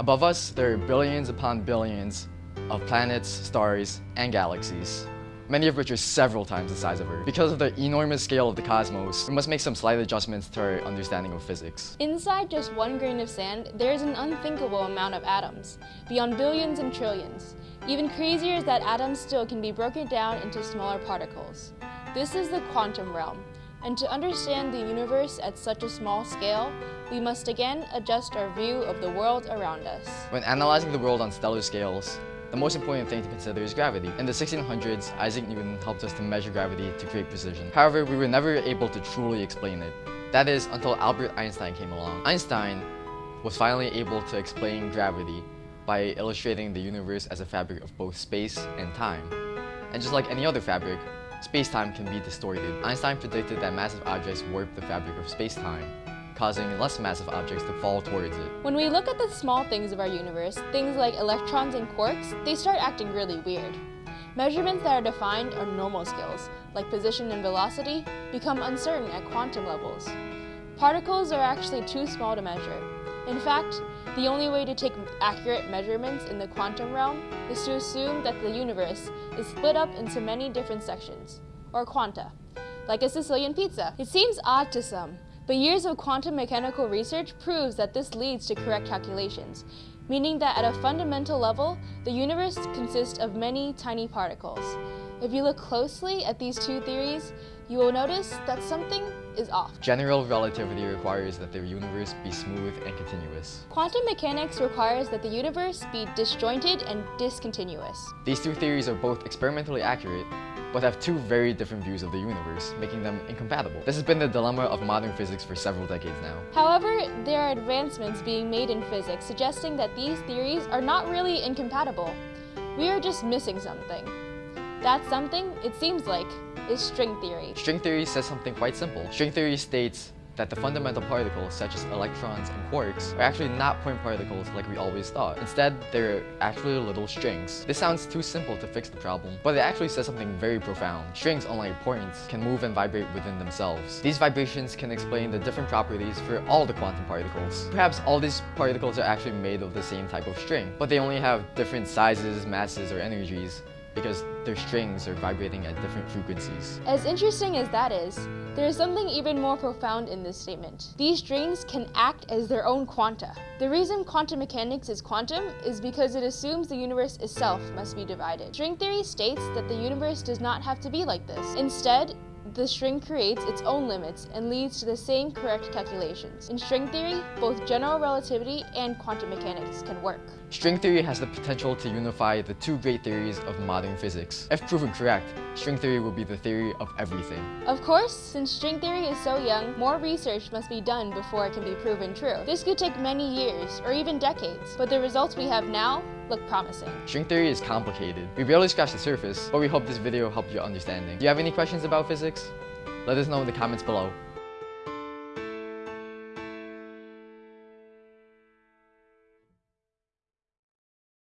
Above us, there are billions upon billions of planets, stars, and galaxies, many of which are several times the size of Earth. Because of the enormous scale of the cosmos, we must make some slight adjustments to our understanding of physics. Inside just one grain of sand, there is an unthinkable amount of atoms, beyond billions and trillions. Even crazier is that atoms still can be broken down into smaller particles. This is the quantum realm, and to understand the universe at such a small scale, we must again adjust our view of the world around us. When analyzing the world on stellar scales, the most important thing to consider is gravity. In the 1600s, Isaac Newton helped us to measure gravity to great precision. However, we were never able to truly explain it. That is, until Albert Einstein came along. Einstein was finally able to explain gravity by illustrating the universe as a fabric of both space and time. And just like any other fabric, space-time can be distorted. Einstein predicted that massive objects warp the fabric of space-time, causing less massive objects to fall towards it. When we look at the small things of our universe, things like electrons and quarks, they start acting really weird. Measurements that are defined on normal scales, like position and velocity, become uncertain at quantum levels. Particles are actually too small to measure. In fact, the only way to take accurate measurements in the quantum realm is to assume that the universe is split up into many different sections, or quanta, like a Sicilian pizza. It seems odd to some, but years of quantum mechanical research proves that this leads to correct calculations, meaning that at a fundamental level, the universe consists of many tiny particles. If you look closely at these two theories, you will notice that something is off. General relativity requires that the universe be smooth and continuous. Quantum mechanics requires that the universe be disjointed and discontinuous. These two theories are both experimentally accurate, but have two very different views of the universe, making them incompatible. This has been the dilemma of modern physics for several decades now. However, there are advancements being made in physics suggesting that these theories are not really incompatible. We are just missing something. That something, it seems like, is string theory. String theory says something quite simple. String theory states that the fundamental particles, such as electrons and quarks, are actually not point particles like we always thought. Instead, they're actually little strings. This sounds too simple to fix the problem, but it actually says something very profound. Strings, unlike points, can move and vibrate within themselves. These vibrations can explain the different properties for all the quantum particles. Perhaps all these particles are actually made of the same type of string, but they only have different sizes, masses, or energies, because their strings are vibrating at different frequencies. As interesting as that is, there is something even more profound in this statement. These strings can act as their own quanta. The reason quantum mechanics is quantum is because it assumes the universe itself must be divided. String theory states that the universe does not have to be like this. Instead, the string creates its own limits and leads to the same correct calculations. In string theory, both general relativity and quantum mechanics can work. String theory has the potential to unify the two great theories of modern physics. If proven correct, string theory will be the theory of everything. Of course, since string theory is so young, more research must be done before it can be proven true. This could take many years, or even decades, but the results we have now look promising. String theory is complicated. We barely scratched the surface, but we hope this video helped your understanding. Do you have any questions about physics? Let us know in the comments below.